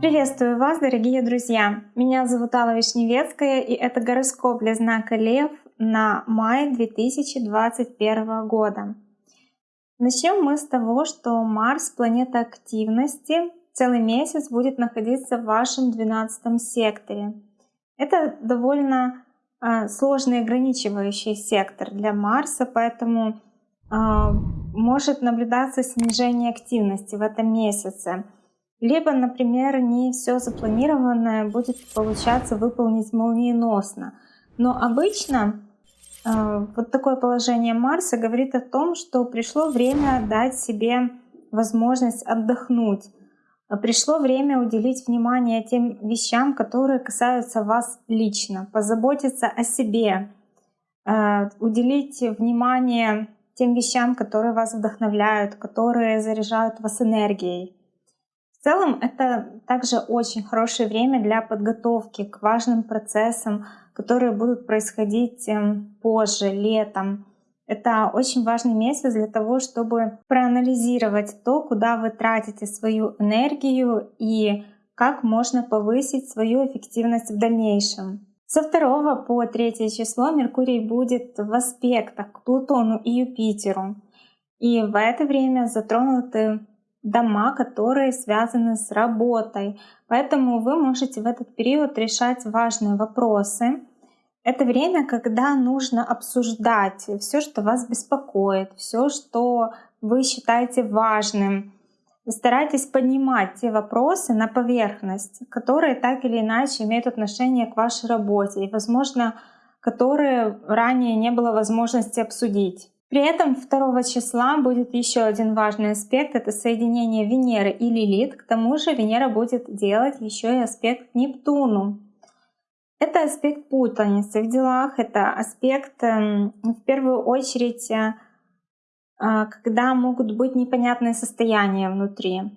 Приветствую вас, дорогие друзья! Меня зовут Алла Вишневецкая, и это гороскоп для знака Лев на май 2021 года. Начнем мы с того, что Марс, планета активности, целый месяц будет находиться в вашем 12 секторе. Это довольно э, сложный ограничивающий сектор для Марса, поэтому э, может наблюдаться снижение активности в этом месяце. Либо, например, не все запланированное будет получаться выполнить молниеносно. Но обычно э, вот такое положение Марса говорит о том, что пришло время дать себе возможность отдохнуть. Пришло время уделить внимание тем вещам, которые касаются вас лично, позаботиться о себе, э, уделить внимание тем вещам, которые вас вдохновляют, которые заряжают вас энергией. В целом это также очень хорошее время для подготовки к важным процессам, которые будут происходить эм, позже, летом. Это очень важный месяц для того, чтобы проанализировать то, куда вы тратите свою энергию и как можно повысить свою эффективность в дальнейшем. Со 2 по 3 число Меркурий будет в аспектах к Плутону и Юпитеру. И в это время затронуты дома, которые связаны с работой. Поэтому вы можете в этот период решать важные вопросы. Это время, когда нужно обсуждать все, что вас беспокоит, все, что вы считаете важным. Старайтесь поднимать те вопросы на поверхность, которые так или иначе имеют отношение к вашей работе и, возможно, которые ранее не было возможности обсудить. При этом 2 числа будет еще один важный аспект, это соединение Венеры и Лилит. К тому же Венера будет делать еще и аспект к Нептуну. Это аспект путаницы в делах, это аспект эм, в первую очередь, э, когда могут быть непонятные состояния внутри.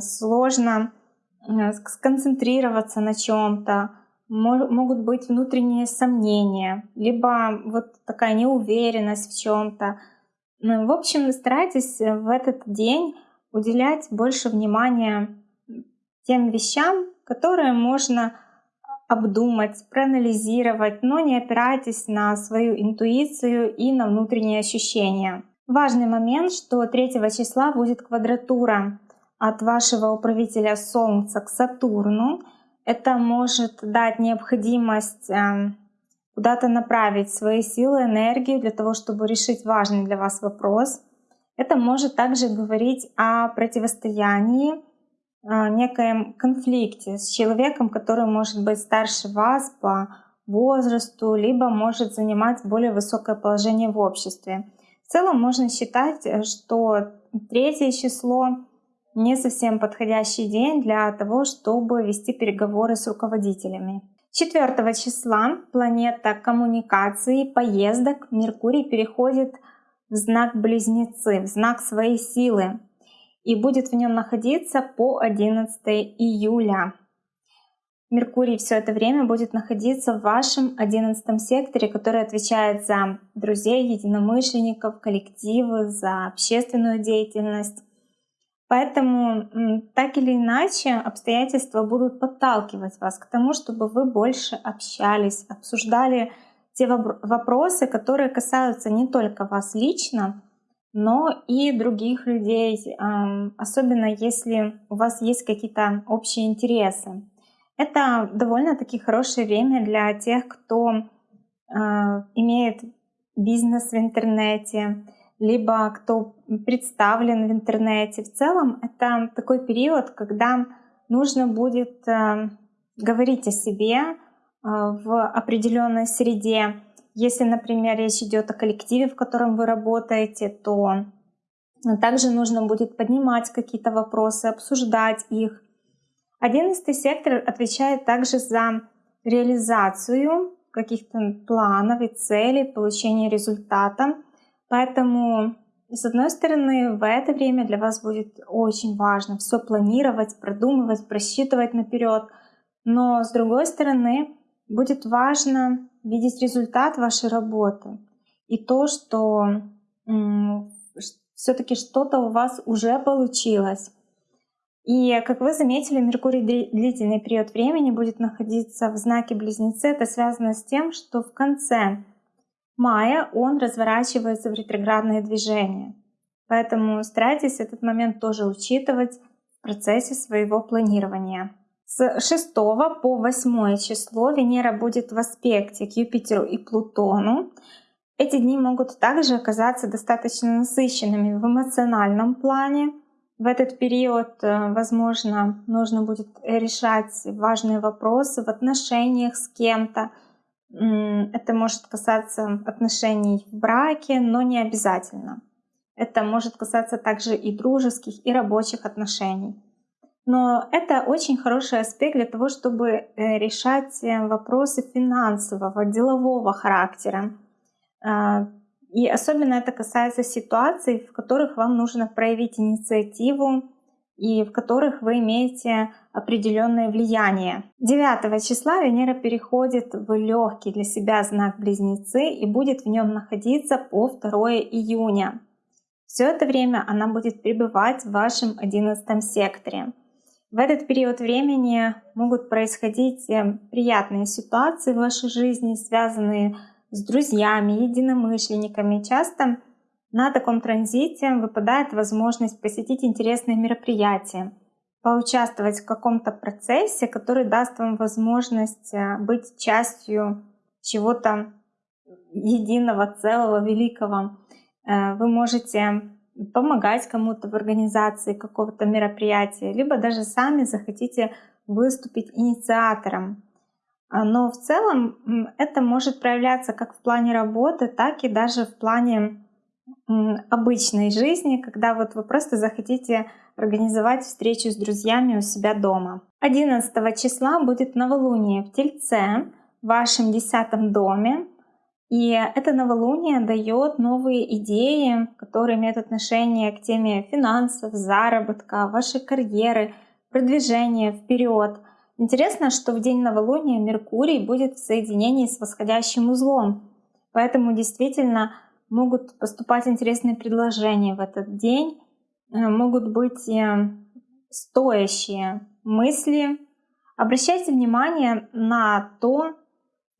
Сложно э, сконцентрироваться на чем-то, могут быть внутренние сомнения, либо вот такая неуверенность в чем-то. Ну, в общем, старайтесь в этот день уделять больше внимания тем вещам, которые можно обдумать, проанализировать, но не опирайтесь на свою интуицию и на внутренние ощущения. Важный момент, что 3 числа будет квадратура от вашего управителя Солнца к Сатурну — это может дать необходимость эм, куда-то направить свои силы, энергию для того, чтобы решить важный для вас вопрос. Это может также говорить о противостоянии, о некоем конфликте с человеком, который может быть старше вас по возрасту, либо может занимать более высокое положение в обществе. В целом можно считать, что третье число не совсем подходящий день для того, чтобы вести переговоры с руководителями. 4 числа планета коммуникации, поездок Меркурий переходит в знак Близнецы, в знак своей силы и будет в нем находиться по 11 июля. Меркурий все это время будет находиться в вашем 11 секторе, который отвечает за друзей, единомышленников, коллективы, за общественную деятельность. Поэтому так или иначе обстоятельства будут подталкивать вас к тому, чтобы вы больше общались, обсуждали те вопросы, которые касаются не только вас лично, но и других людей, особенно если у вас есть какие-то общие интересы. Это довольно-таки хорошее время для тех, кто а, имеет бизнес в интернете, либо кто представлен в интернете. В целом это такой период, когда нужно будет э, говорить о себе э, в определенной среде. Если, например, речь идет о коллективе, в котором вы работаете, то также нужно будет поднимать какие-то вопросы, обсуждать их. Одиннадцатый сектор отвечает также за реализацию каких-то планов и целей, получение результата. Поэтому, с одной стороны, в это время для вас будет очень важно все планировать, продумывать, просчитывать наперед. Но с другой стороны, будет важно видеть результат вашей работы и то, что все-таки что-то у вас уже получилось. И, как вы заметили, Меркурий длительный период времени будет находиться в знаке Близнецы. Это связано с тем, что в конце мая он разворачивается в ретроградное движение. Поэтому старайтесь этот момент тоже учитывать в процессе своего планирования. С 6 по 8 число Венера будет в аспекте к Юпитеру и Плутону. Эти дни могут также оказаться достаточно насыщенными в эмоциональном плане. В этот период, э, возможно, нужно будет решать важные вопросы в отношениях с кем-то. Это может касаться отношений в браке, но не обязательно. Это может касаться также и дружеских, и рабочих отношений. Но это очень хороший аспект для того, чтобы э, решать э, вопросы финансового, делового характера. И особенно это касается ситуаций, в которых вам нужно проявить инициативу и в которых вы имеете определенное влияние. 9 числа Венера переходит в легкий для себя знак Близнецы и будет в нем находиться по 2 июня. Все это время она будет пребывать в вашем 11 секторе. В этот период времени могут происходить э, приятные ситуации в вашей жизни, связанные с друзьями, единомышленниками. Часто на таком транзите выпадает возможность посетить интересные мероприятия, поучаствовать в каком-то процессе, который даст вам возможность э, быть частью чего-то единого, целого, великого. Э, вы можете помогать кому-то в организации какого-то мероприятия, либо даже сами захотите выступить инициатором. А, но в целом это может проявляться как в плане работы, так и даже в плане обычной жизни, когда вот вы просто захотите организовать встречу с друзьями у себя дома. 11 числа будет новолуние в Тельце, в вашем десятом доме. И это новолуние дает новые идеи, которые имеют отношение к теме финансов, заработка, вашей карьеры, продвижения вперед. Интересно, что в день новолуния Меркурий будет в соединении с восходящим узлом. Поэтому действительно могут поступать интересные предложения в этот день, э, могут быть э, стоящие мысли. Обращайте внимание на то,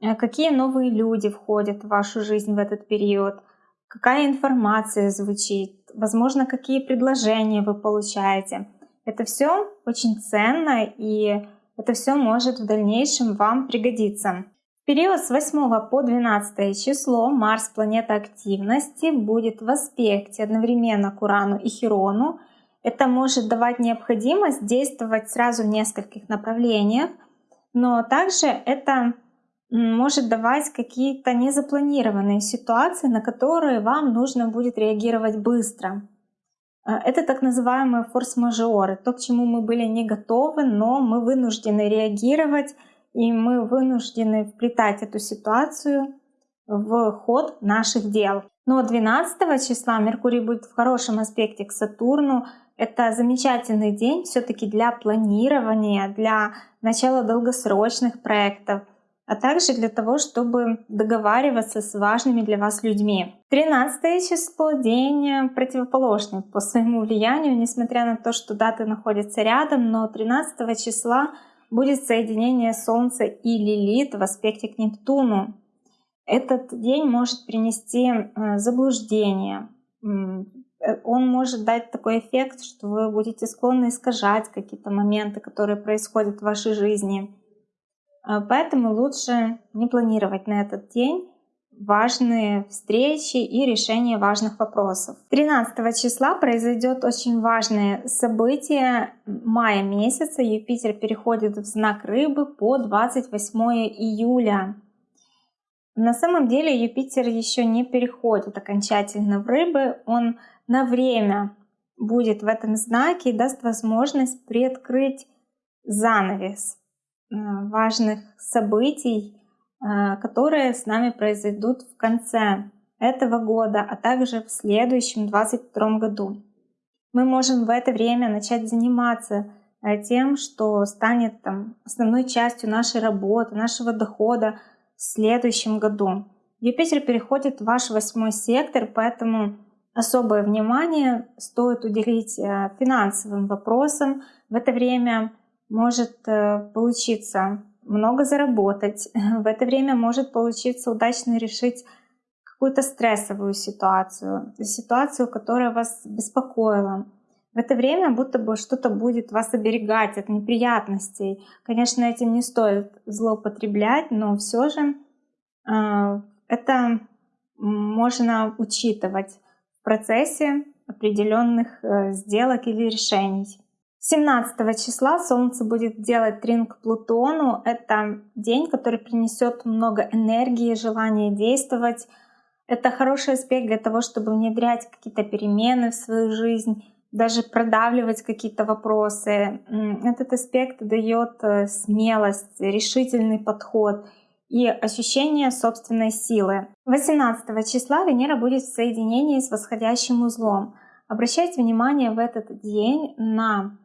Э, какие новые люди входят в вашу жизнь в этот период? Какая информация звучит? Возможно, какие предложения вы получаете? Это все очень ценно и это все может в дальнейшем вам пригодиться. В период с 8 по 12 число Марс, планета активности, будет в аспекте одновременно к Урану и Хирону. Это может давать необходимость действовать сразу в нескольких направлениях, но также это может давать какие-то незапланированные ситуации, на которые вам нужно будет реагировать быстро. А, это так называемые форс-мажоры, то, к чему мы были не готовы, но мы вынуждены реагировать, и мы вынуждены вплетать эту ситуацию в ход наших дел. Но 12 числа Меркурий будет в хорошем аспекте к Сатурну. Это замечательный день все-таки для планирования, для начала долгосрочных проектов — а также для того, чтобы договариваться с важными для вас людьми. 13 число — день противоположный по своему влиянию, несмотря на то, что даты находятся рядом, но 13 числа будет соединение Солнца и Лилит в аспекте к Нептуну. Этот день может принести э, заблуждение, он может дать такой эффект, что вы будете склонны искажать какие-то моменты, которые происходят в вашей жизни. А, поэтому лучше не планировать на этот день важные встречи и решение важных вопросов. 13 числа произойдет очень важное событие мая месяца. Юпитер переходит в знак рыбы по 28 июля. На самом деле Юпитер еще не переходит окончательно в рыбы. Он на время будет в этом знаке и даст возможность приоткрыть занавес важных событий, э, которые с нами произойдут в конце этого года, а также в следующем 2022 году. Мы можем в это время начать заниматься э, тем, что станет там, основной частью нашей работы, нашего дохода в следующем году. Юпитер переходит в ваш восьмой сектор, поэтому особое внимание стоит уделить э, финансовым вопросам. В это время может э, получиться много заработать. В это время может получиться удачно решить какую-то стрессовую ситуацию, ситуацию, которая вас беспокоила. В это время будто бы что-то будет вас оберегать от неприятностей. Конечно, этим не стоит злоупотреблять, но все же э, это можно учитывать в процессе определенных э, сделок или решений. 17 числа Солнце будет делать трин к Плутону. Это день, который принесет много энергии, желания действовать. Это хороший аспект для того, чтобы внедрять какие-то перемены в свою жизнь, даже продавливать какие-то вопросы. Этот аспект дает э, смелость, решительный подход и ощущение собственной силы. 18 числа Венера будет в соединении с восходящим узлом. Обращайте внимание в этот день на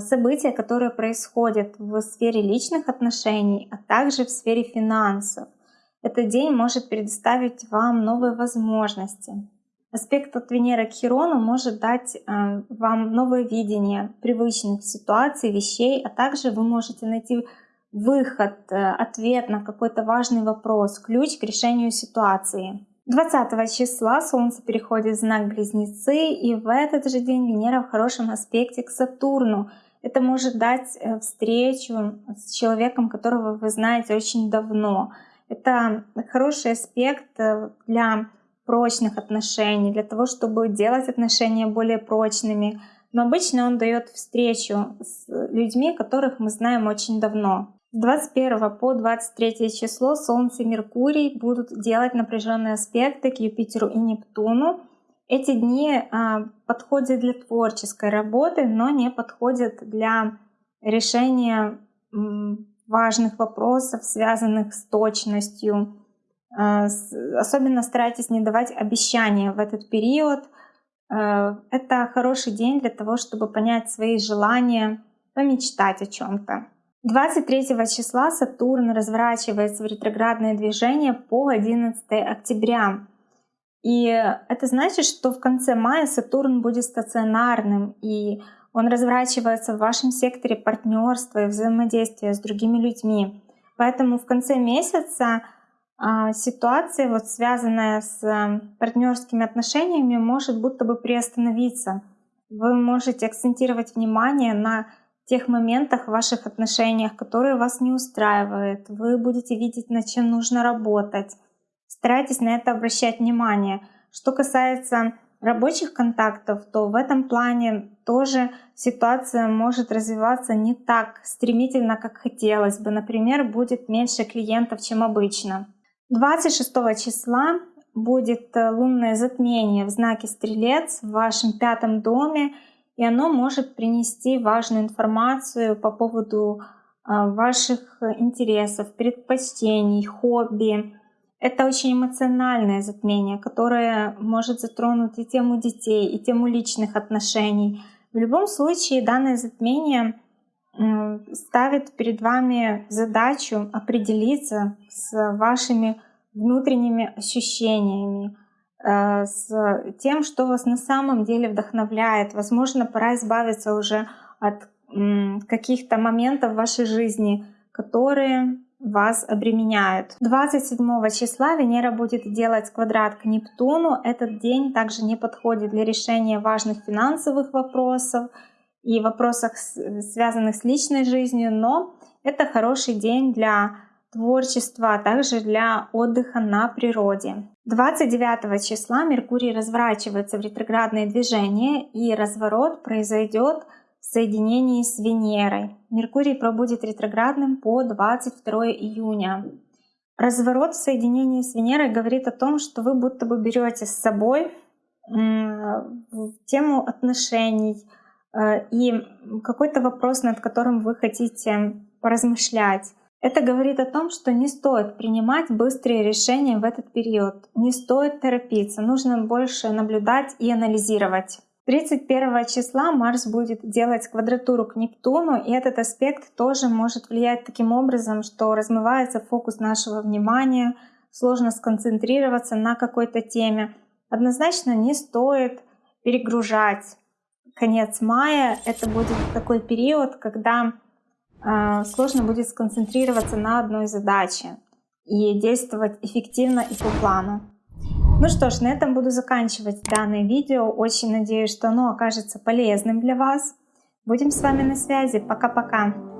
события, которые происходят в сфере личных отношений, а также в сфере финансов. Этот день может предоставить вам новые возможности. Аспект от Венеры к Хирону может дать а, вам новое видение привычных ситуаций, вещей, а также вы можете найти выход, э, ответ на какой-то важный вопрос, ключ к решению ситуации. 20 числа Солнце переходит в знак Близнецы, и в этот же день Венера в хорошем аспекте к Сатурну. Это может дать э, встречу с человеком, которого вы знаете очень давно. Это хороший аспект э, для прочных отношений, для того, чтобы делать отношения более прочными. Но обычно он дает встречу с людьми, которых мы знаем очень давно. С 21 по 23 число Солнце и Меркурий будут делать напряженные аспекты к Юпитеру и Нептуну. Эти дни а, подходят для творческой работы, но не подходят для решения важных вопросов, связанных с точностью. А, особенно старайтесь не давать обещания в этот период. А, это хороший день для того, чтобы понять свои желания, помечтать о чем-то. 23 числа Сатурн разворачивается в ретроградное движение по 11 октября. И это значит, что в конце мая Сатурн будет стационарным, и он разворачивается в вашем секторе партнерства и взаимодействия с другими людьми. Поэтому в конце месяца а, ситуация, вот связанная с партнерскими отношениями, может будто бы приостановиться. Вы можете акцентировать внимание на тех моментах в ваших отношениях, которые вас не устраивают. Вы будете видеть, над чем нужно работать. Старайтесь на это обращать внимание. Что касается рабочих контактов, то в этом плане тоже ситуация может развиваться не так стремительно, как хотелось бы. Например, будет меньше клиентов, чем обычно. 26 числа будет э, лунное затмение в знаке Стрелец в вашем пятом доме, и оно может принести важную информацию по поводу а, ваших интересов, предпочтений, хобби. Это очень эмоциональное затмение, которое может затронуть и тему детей, и тему личных отношений. В любом случае данное затмение ставит перед вами задачу определиться с вашими внутренними ощущениями, с тем, что вас на самом деле вдохновляет. Возможно, пора избавиться уже от каких-то моментов в вашей жизни, которые вас обременяют. 27 числа Венера будет делать квадрат к Нептуну. Этот день также не подходит для решения важных финансовых вопросов и вопросов, связанных с личной жизнью, но это хороший день для творчества, а также для отдыха на природе. 29 числа Меркурий разворачивается в ретроградное движение, и разворот произойдет в соединении с Венерой. Меркурий пробудет ретроградным по 22 июня. Разворот в соединении с Венерой говорит о том, что вы будто бы берете с собой тему отношений э, и какой-то вопрос, над которым вы хотите поразмышлять. Это говорит о том, что не стоит принимать быстрые решения в этот период, не стоит торопиться, нужно больше наблюдать и анализировать. 31 числа Марс будет делать квадратуру к Нептуну, и этот аспект тоже может влиять таким образом, что размывается фокус нашего внимания, сложно сконцентрироваться на какой-то теме. однозначно не стоит перегружать. Конец мая — это будет такой период, когда сложно будет сконцентрироваться на одной задаче и действовать эффективно и по плану. Ну что ж, на этом буду заканчивать данное видео. Очень надеюсь, что оно окажется полезным для вас. Будем с вами на связи. Пока-пока.